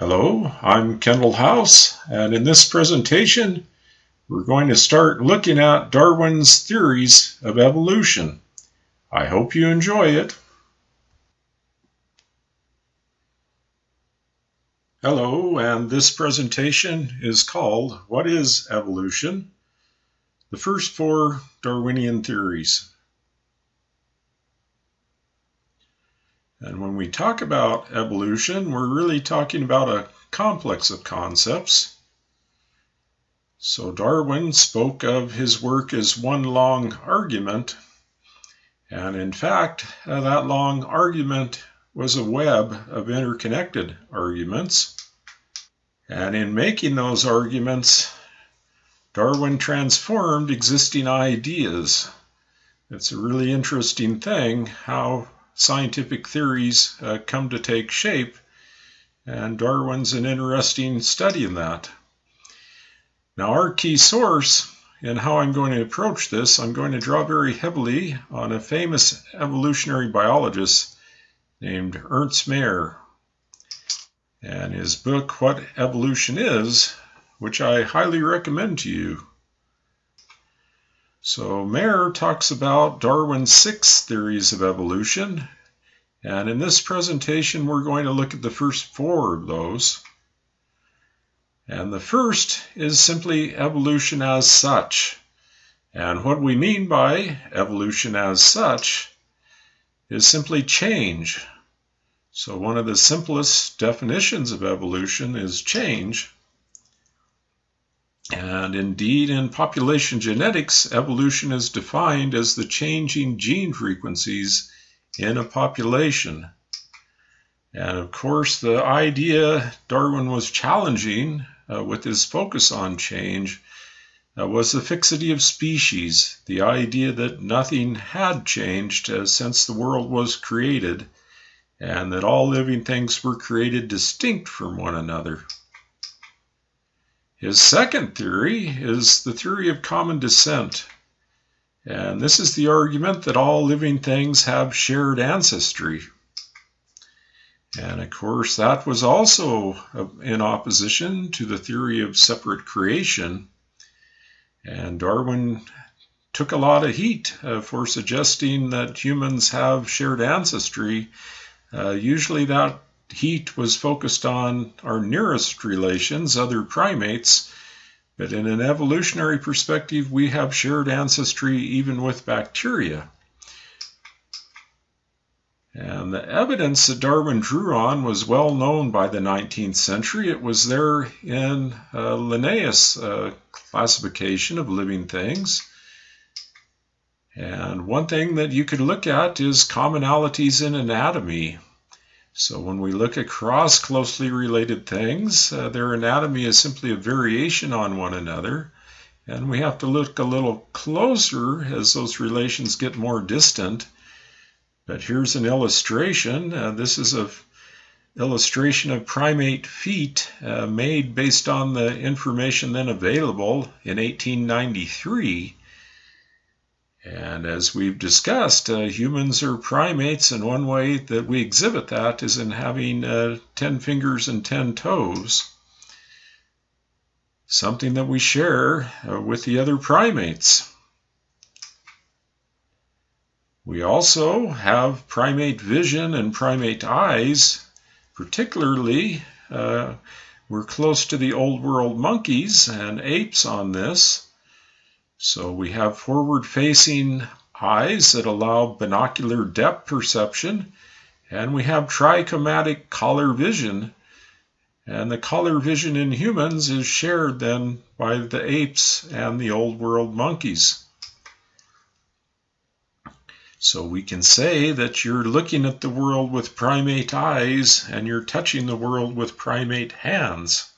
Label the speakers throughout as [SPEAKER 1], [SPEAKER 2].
[SPEAKER 1] Hello, I'm Kendall House, and in this presentation, we're going to start looking at Darwin's theories of evolution. I hope you enjoy it. Hello, and this presentation is called What is Evolution? The first four Darwinian theories. And when we talk about evolution, we're really talking about a complex of concepts. So Darwin spoke of his work as one long argument. And in fact, uh, that long argument was a web of interconnected arguments. And in making those arguments, Darwin transformed existing ideas. It's a really interesting thing how scientific theories uh, come to take shape, and Darwin's an interesting study in that. Now, our key source and how I'm going to approach this, I'm going to draw very heavily on a famous evolutionary biologist named Ernst Mayr and his book, What Evolution Is, which I highly recommend to you. So Mayr talks about Darwin's six theories of evolution, and in this presentation we're going to look at the first four of those. And the first is simply evolution as such. And what we mean by evolution as such is simply change. So one of the simplest definitions of evolution is change. And indeed, in population genetics, evolution is defined as the changing gene frequencies in a population. And of course, the idea Darwin was challenging uh, with his focus on change uh, was the fixity of species, the idea that nothing had changed uh, since the world was created, and that all living things were created distinct from one another. His second theory is the theory of common descent. And this is the argument that all living things have shared ancestry. And of course, that was also in opposition to the theory of separate creation. And Darwin took a lot of heat uh, for suggesting that humans have shared ancestry. Uh, usually, that heat was focused on our nearest relations, other primates, but in an evolutionary perspective, we have shared ancestry even with bacteria. And the evidence that Darwin drew on was well known by the 19th century. It was there in uh, Linnaeus' uh, classification of living things. And one thing that you could look at is commonalities in anatomy. So when we look across closely related things, uh, their anatomy is simply a variation on one another. And we have to look a little closer as those relations get more distant. But here's an illustration. Uh, this is a illustration of primate feet uh, made based on the information then available in 1893. And as we've discussed, uh, humans are primates, and one way that we exhibit that is in having uh, 10 fingers and 10 toes, something that we share uh, with the other primates. We also have primate vision and primate eyes, particularly, uh, we're close to the old world monkeys and apes on this. So we have forward facing eyes that allow binocular depth perception, and we have trichromatic color vision. And the color vision in humans is shared then by the apes and the old world monkeys. So we can say that you're looking at the world with primate eyes and you're touching the world with primate hands.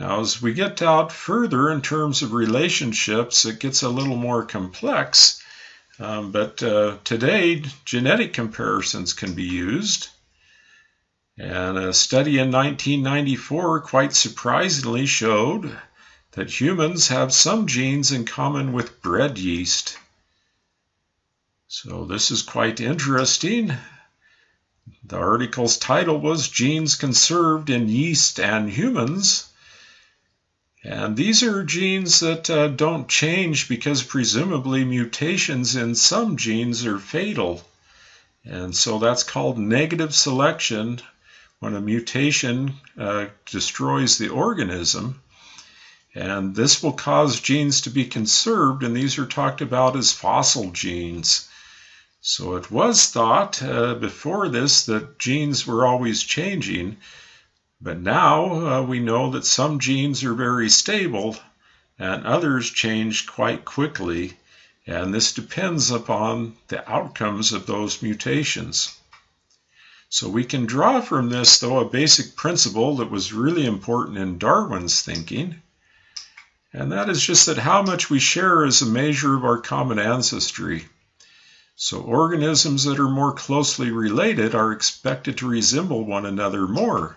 [SPEAKER 1] Now, as we get out further in terms of relationships, it gets a little more complex. Um, but uh, today, genetic comparisons can be used. And a study in 1994 quite surprisingly showed that humans have some genes in common with bread yeast. So this is quite interesting The article's title was Genes Conserved in Yeast and Humans. And these are genes that uh, don't change because presumably mutations in some genes are fatal. And so that's called negative selection when a mutation uh, destroys the organism. And this will cause genes to be conserved, and these are talked about as fossil genes. So it was thought uh, before this that genes were always changing, but now uh, we know that some genes are very stable and others change quite quickly, and this depends upon the outcomes of those mutations. So we can draw from this, though, a basic principle that was really important in Darwin's thinking, and that is just that how much we share is a measure of our common ancestry. So organisms that are more closely related are expected to resemble one another more.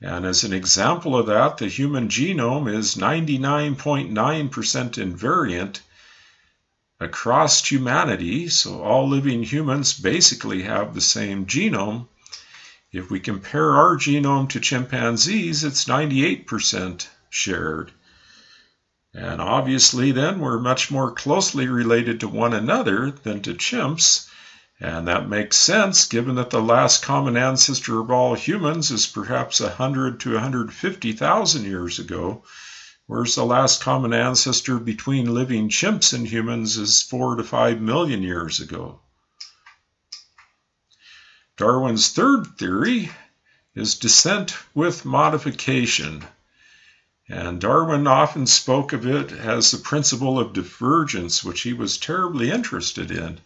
[SPEAKER 1] And as an example of that, the human genome is 99.9% invariant across humanity. So all living humans basically have the same genome. If we compare our genome to chimpanzees, it's 98% shared. And obviously, then we're much more closely related to one another than to chimps. And that makes sense given that the last common ancestor of all humans is perhaps 100 to 150,000 years ago, whereas the last common ancestor between living chimps and humans is 4 to 5 million years ago. Darwin's third theory is descent with modification. And Darwin often spoke of it as the principle of divergence, which he was terribly interested in.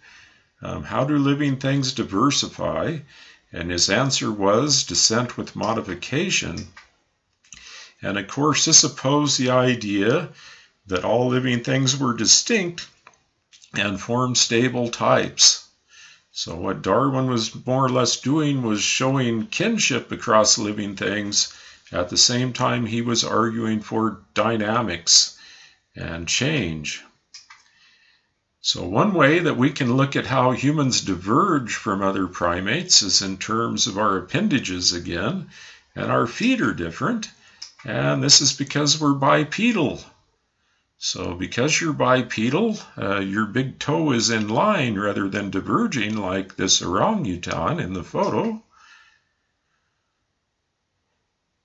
[SPEAKER 1] Um, how do living things diversify? And his answer was descent with modification. And of course, this opposed the idea that all living things were distinct and formed stable types. So, what Darwin was more or less doing was showing kinship across living things. At the same time, he was arguing for dynamics and change. So one way that we can look at how humans diverge from other primates is in terms of our appendages again, and our feet are different, and this is because we're bipedal. So because you're bipedal, uh, your big toe is in line rather than diverging like this orangutan in the photo.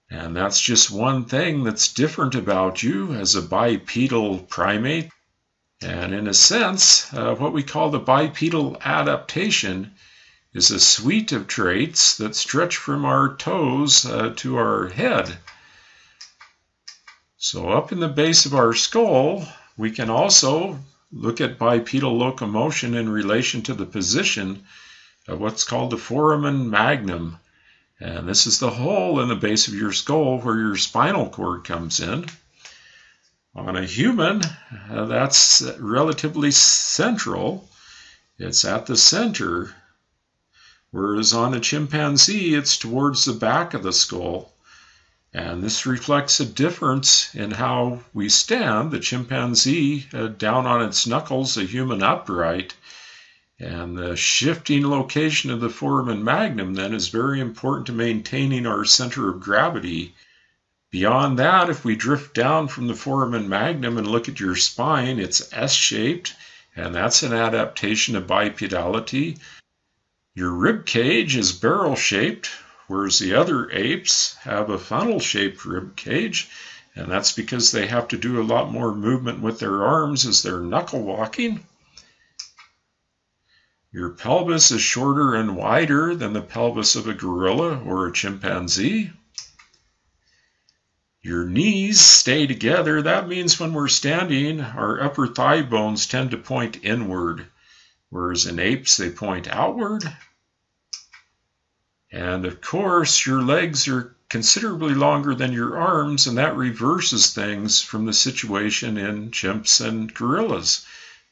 [SPEAKER 1] And that's just one thing that's different about you as a bipedal primate and in a sense, uh, what we call the bipedal adaptation is a suite of traits that stretch from our toes uh, to our head. So, up in the base of our skull, we can also look at bipedal locomotion in relation to the position of what's called the foramen magnum. And this is the hole in the base of your skull where your spinal cord comes in. On a human, that's relatively central. It's at the center. Whereas on a chimpanzee, it's towards the back of the skull. And this reflects a difference in how we stand. The chimpanzee uh, down on its knuckles, the human upright. And the shifting location of the foramen magnum then is very important to maintaining our center of gravity Beyond that, if we drift down from the foramen magnum and look at your spine, it's S-shaped, and that's an adaptation of bipedality. Your rib cage is barrel-shaped, whereas the other apes have a funnel-shaped rib cage, and that's because they have to do a lot more movement with their arms as they're knuckle walking. Your pelvis is shorter and wider than the pelvis of a gorilla or a chimpanzee. Your knees stay together. That means when we're standing, our upper thigh bones tend to point inward, whereas in apes, they point outward. And of course, your legs are considerably longer than your arms, and that reverses things from the situation in chimps and gorillas.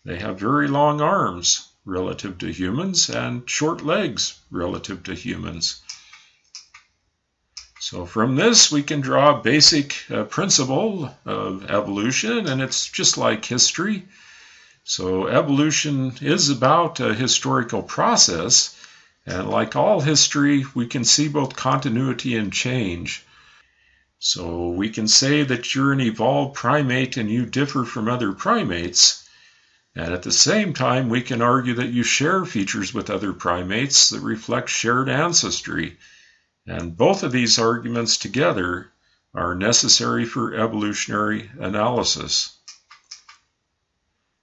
[SPEAKER 1] They have very long arms relative to humans and short legs relative to humans. So from this, we can draw a basic uh, principle of evolution, and it's just like history. So evolution is about a historical process, And like all history, we can see both continuity and change. So we can say that you're an evolved primate and you differ from other primates. And at the same time, we can argue that you share features with other primates that reflect shared ancestry. And both of these arguments together are necessary for evolutionary analysis.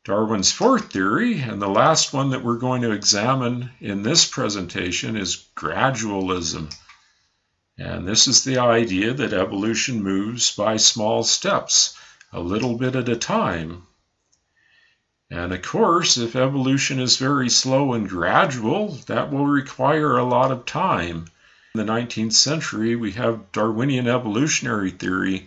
[SPEAKER 1] Darwin's fourth theory, and the last one that we're going to examine in this presentation, is gradualism. And this is the idea that evolution moves by small steps, a little bit at a time. And of course, if evolution is very slow and gradual, that will require a lot of time. In the 19th century, we have Darwinian evolutionary theory.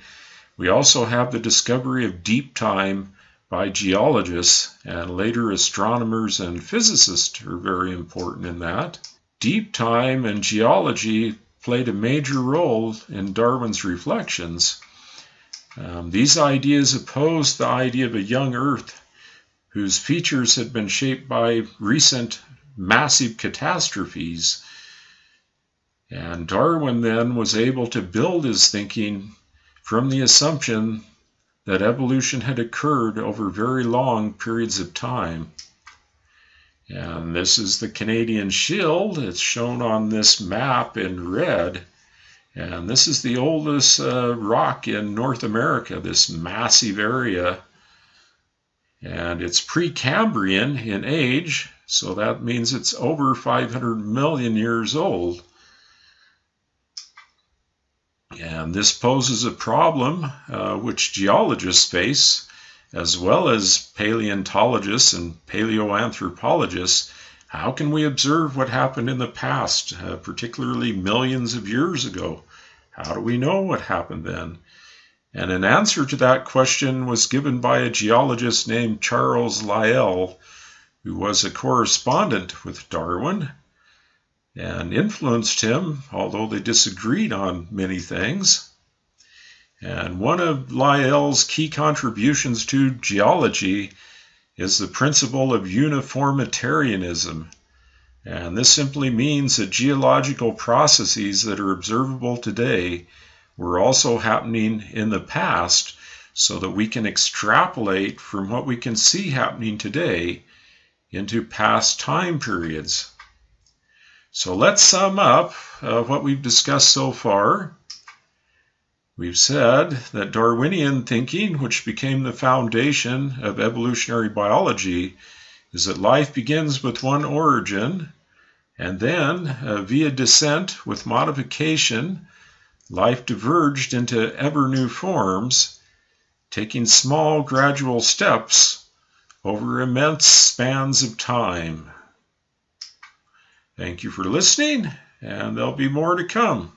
[SPEAKER 1] We also have the discovery of deep time by geologists, and later astronomers and physicists are very important in that. Deep time and geology played a major role in Darwin's reflections. Um, these ideas opposed the idea of a young Earth whose features had been shaped by recent massive catastrophes. And Darwin then was able to build his thinking from the assumption that evolution had occurred over very long periods of time. And this is the Canadian Shield. It's shown on this map in red. And this is the oldest uh, rock in North America, this massive area. And it's Precambrian in age, so that means it's over 500 million years old. And this poses a problem uh, which geologists face as well as paleontologists and paleoanthropologists, how can we observe what happened in the past, uh, particularly millions of years ago? How do we know what happened then? And an answer to that question was given by a geologist named Charles Lyell, who was a correspondent with Darwin and influenced him, although they disagreed on many things. And one of Lyell's key contributions to geology is the principle of uniformitarianism. And this simply means that geological processes that are observable today were also happening in the past so that we can extrapolate from what we can see happening today into past time periods. So let's sum up uh, what we've discussed so far. We've said that Darwinian thinking, which became the foundation of evolutionary biology, is that life begins with one origin, and then, uh, via descent with modification, life diverged into ever new forms, taking small gradual steps over immense spans of time. Thank you for listening, and there'll be more to come.